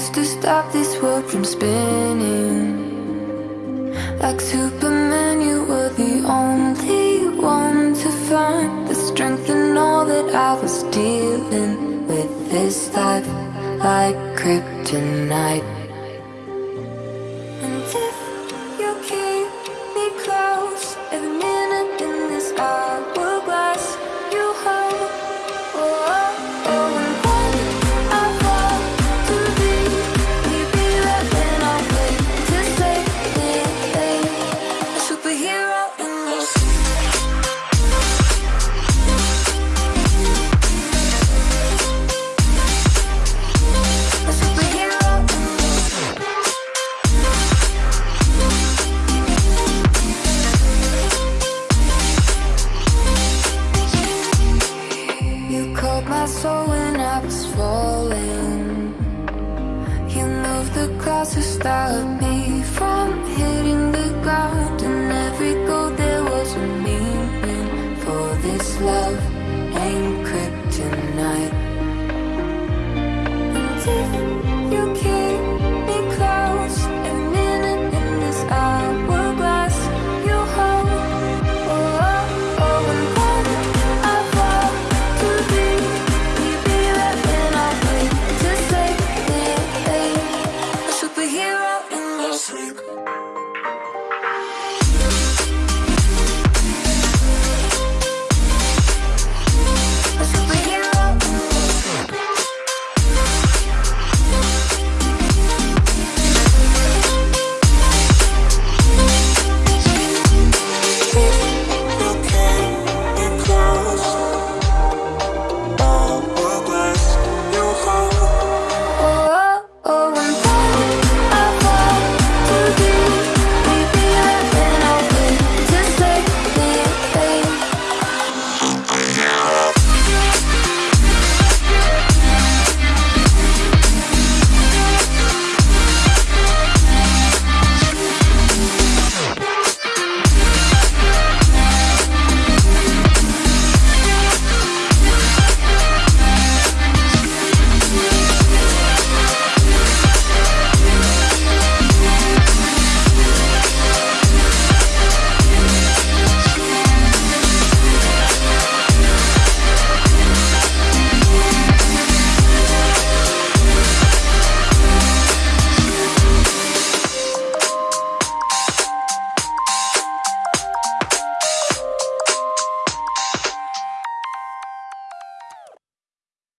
used to stop this world from spinning. Like Superman, you were the only one to find The strength in all that I was dealing with this life Like kryptonite My soul when I was falling. You moved the clouds to stop me from hitting the ground. And every goal there was a meaning for this love